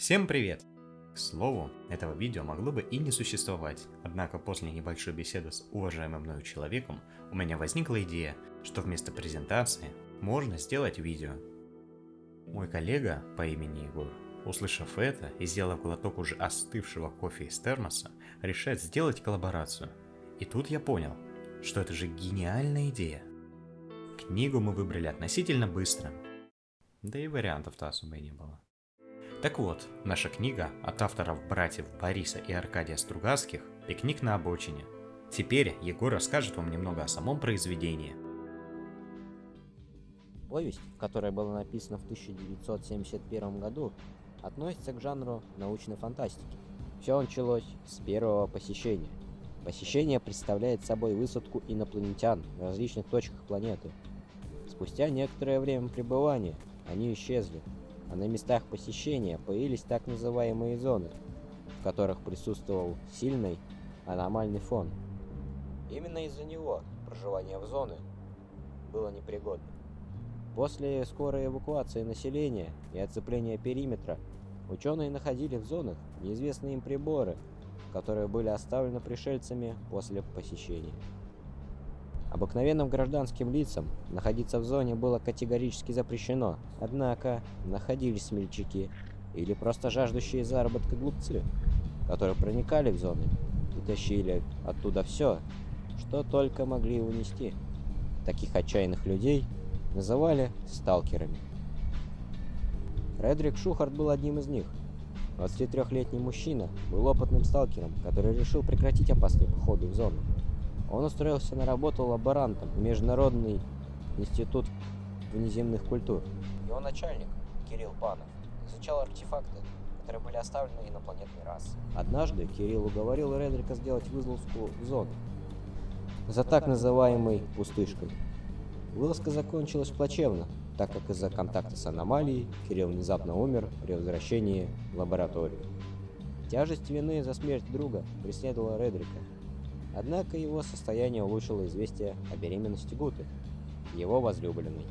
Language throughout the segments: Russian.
Всем привет! К слову, этого видео могло бы и не существовать, однако после небольшой беседы с уважаемым мною человеком у меня возникла идея, что вместо презентации можно сделать видео. Мой коллега по имени Егор, услышав это и сделав глоток уже остывшего кофе из термоса, решает сделать коллаборацию. И тут я понял, что это же гениальная идея. Книгу мы выбрали относительно быстро, да и вариантов-то особо и не было. Так вот, наша книга от авторов братьев Бориса и Аркадия Стругацких «Пикник на обочине». Теперь Егор расскажет вам немного о самом произведении. Повесть, которая была написана в 1971 году, относится к жанру научной фантастики. Все началось с первого посещения. Посещение представляет собой высадку инопланетян в различных точках планеты. Спустя некоторое время пребывания они исчезли, а на местах посещения появились так называемые зоны, в которых присутствовал сильный аномальный фон. Именно из-за него проживание в зоны было непригодно. После скорой эвакуации населения и оцепления периметра ученые находили в зонах неизвестные им приборы, которые были оставлены пришельцами после посещения. Обыкновенным гражданским лицам находиться в зоне было категорически запрещено, однако находились смельчаки или просто жаждущие заработка глупцы, которые проникали в зоны и тащили оттуда все, что только могли унести. Таких отчаянных людей называли сталкерами. Редрик Шухарт был одним из них. 23-летний мужчина был опытным сталкером, который решил прекратить опасные походы в зону. Он устроился на работу лаборантом в Международный институт внеземных культур. Его начальник, Кирилл Панов, изучал артефакты, которые были оставлены инопланетной расой. Однажды Кирилл уговорил Редрика сделать вылазку в зону за так называемой пустышкой. Вылазка закончилась плачевно, так как из-за контакта с аномалией Кирилл внезапно умер при возвращении в лабораторию. Тяжесть вины за смерть друга преследовала Редрика, Однако его состояние улучшило известие о беременности Гуты, его возлюбленной.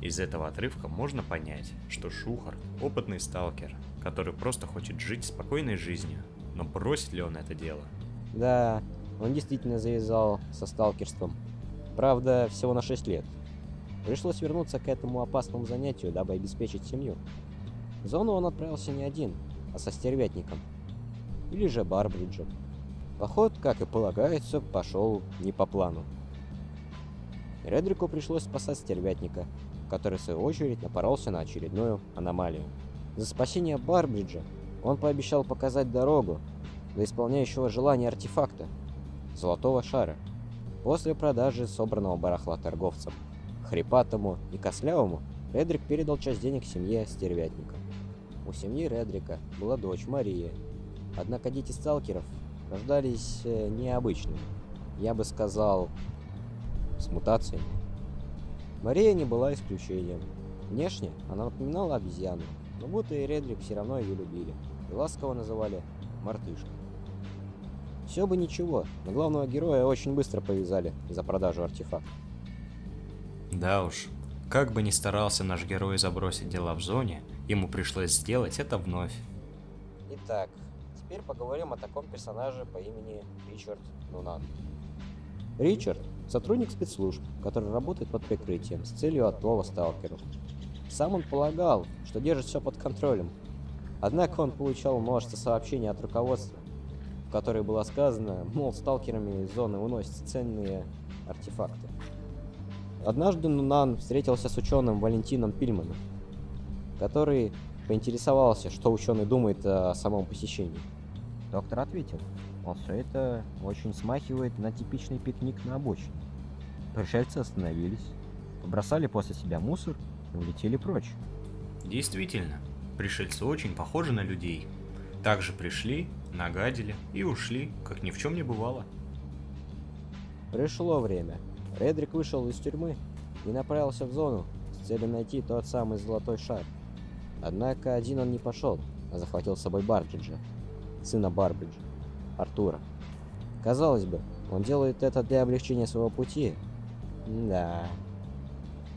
Из этого отрывка можно понять, что Шухар – опытный сталкер, который просто хочет жить спокойной жизнью, но бросит ли он это дело? Да, он действительно завязал со сталкерством. Правда, всего на 6 лет. Пришлось вернуться к этому опасному занятию, дабы обеспечить семью. В зону он отправился не один, а со стервятником. Или же Барбриджем. Поход, как и полагается, пошел не по плану. Редрику пришлось спасать стервятника, который в свою очередь напоролся на очередную аномалию. За спасение Барбриджа он пообещал показать дорогу до исполняющего желания артефакта – золотого шара. После продажи собранного барахла торговцам, хрипатому и кослявому, Редрик передал часть денег семье стервятника. У семьи Редрика была дочь Мария, однако дети сталкеров рождались э, необычными. Я бы сказал, с мутациями. Мария не была исключением. Внешне она напоминала обезьяну, но будто и Редрик все равно ее любили и ласково называли мартышкой. Все бы ничего, но главного героя очень быстро повязали за продажу артефакта. Да уж, как бы ни старался наш герой забросить дела в зоне, ему пришлось сделать это вновь. Итак, теперь поговорим о таком персонаже по имени Ричард Нунан. Ричард – сотрудник спецслужб, который работает под прикрытием с целью отлова сталкеров. Сам он полагал, что держит все под контролем. Однако он получал множество сообщений от руководства, в которых было сказано, мол, сталкерами из зоны уносятся ценные артефакты. Однажды Нунан встретился с ученым Валентином Пильманом, который поинтересовался, что ученый думает о самом посещении. Доктор ответил, мол, все это очень смахивает на типичный пикник на обочине. Пришельцы остановились, побросали после себя мусор и улетели прочь. Действительно, пришельцы очень похожи на людей. Также пришли, нагадили и ушли, как ни в чем не бывало. Пришло время. Редрик вышел из тюрьмы и направился в зону с целью найти тот самый золотой шар. Однако один он не пошел, а захватил с собой Бартриджа, сына Барбриджа, Артура. Казалось бы, он делает это для облегчения своего пути. Да.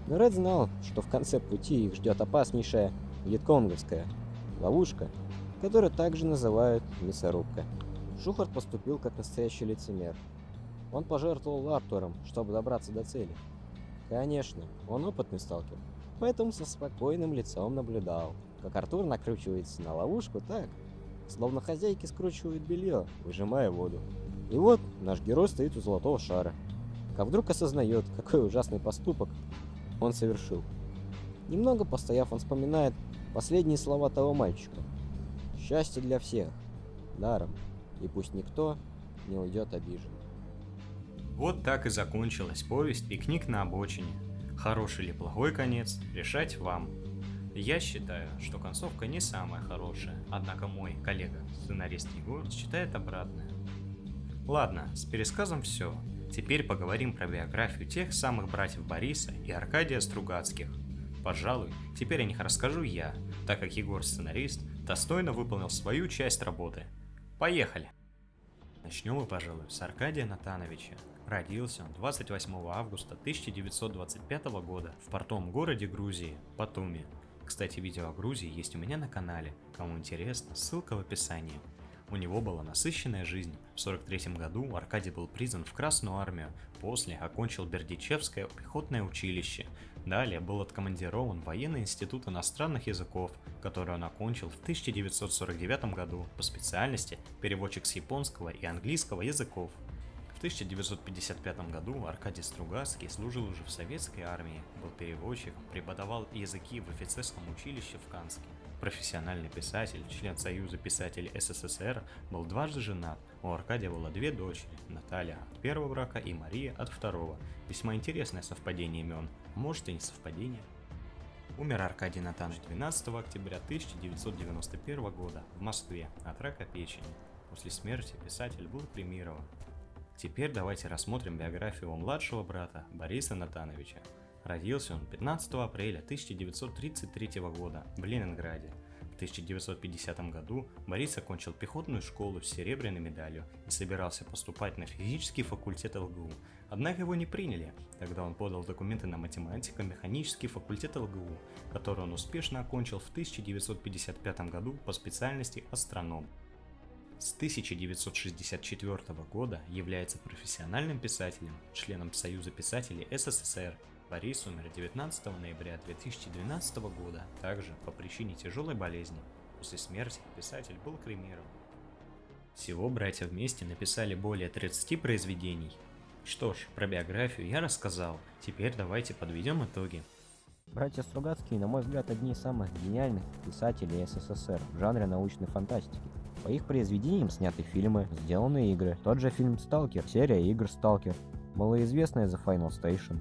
Но Ред знал, что в конце пути их ждет опаснейшая вьетконговская Ловушка, которую также называют мясорубка. Шухарт поступил как настоящий лицемер. Он пожертвовал Артуром, чтобы добраться до цели. Конечно, он опытный сталкер, поэтому со спокойным лицом наблюдал, как Артур накручивается на ловушку так, словно хозяйки скручивают белье, выжимая воду. И вот наш герой стоит у золотого шара, как вдруг осознает, какой ужасный поступок он совершил. Немного постояв, он вспоминает последние слова того мальчика. «Счастье для всех, даром, и пусть никто не уйдет обиженным». Вот так и закончилась повесть «Пикник на обочине». Хороший или плохой конец, решать вам. Я считаю, что концовка не самая хорошая, однако мой коллега, сценарист Егор, считает обратное. Ладно, с пересказом все. Теперь поговорим про биографию тех самых братьев Бориса и Аркадия Стругацких. Пожалуй, теперь о них расскажу я, так как Егор сценарист достойно выполнил свою часть работы. Поехали! Начнем мы, пожалуй, с Аркадия Натановича. Родился он 28 августа 1925 года в портовом городе Грузии, Батуми. Кстати, видео о Грузии есть у меня на канале, кому интересно, ссылка в описании. У него была насыщенная жизнь. В 43 году Аркадий был призван в Красную армию, после окончил Бердичевское пехотное училище. Далее был откомандирован в военный институт иностранных языков, который он окончил в 1949 году по специальности переводчик с японского и английского языков. В 1955 году Аркадий Стругацкий служил уже в советской армии, был переводчиком, преподавал языки в офицерском училище в Канске. Профессиональный писатель, член Союза писателей СССР, был дважды женат. У Аркадия было две дочери, Наталья от первого брака и Мария от второго. Весьма интересное совпадение имен, может и не совпадение. Умер Аркадий Натанович 12 октября 1991 года в Москве от рака печени. После смерти писатель был премирован. Теперь давайте рассмотрим биографию его младшего брата Бориса Натановича. Родился он 15 апреля 1933 года в Ленинграде. В 1950 году Борис окончил пехотную школу с серебряной медалью и собирался поступать на физический факультет ЛГУ. Однако его не приняли. Тогда он подал документы на математико-механический факультет ЛГУ, который он успешно окончил в 1955 году по специальности астроном. С 1964 года является профессиональным писателем, членом Союза писателей СССР Борис умер 19 ноября 2012 года, также по причине тяжелой болезни. После смерти писатель был кремирован. Всего братья вместе написали более 30 произведений. Что ж, про биографию я рассказал, теперь давайте подведем итоги. Братья Стругацкие, на мой взгляд, одни из самых гениальных писателей СССР в жанре научной фантастики. По их произведениям сняты фильмы, сделаны игры. Тот же фильм «Сталкер», серия игр «Сталкер», малоизвестная The Final Station,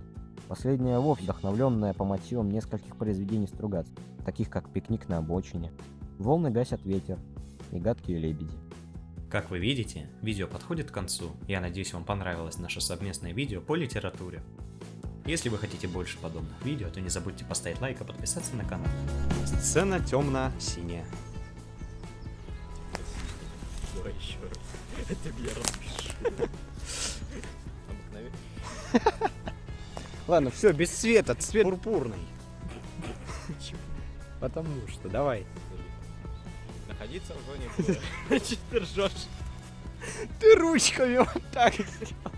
Последняя вовсе вдохновленная по мотивам нескольких произведений Стругац, таких как «Пикник на обочине», «Волны гасят ветер» и «Гадкие лебеди». Как вы видите, видео подходит к концу. Я надеюсь, вам понравилось наше совместное видео по литературе. Если вы хотите больше подобных видео, то не забудьте поставить лайк и подписаться на канал. Сцена темно-синяя. Давай еще раз. Это я распишу. Ладно, все, без цвета, цвет пурпурный. Потому что, давай. Находиться в зоне боя. Ты ржешь? Ты ручками вот так сделал.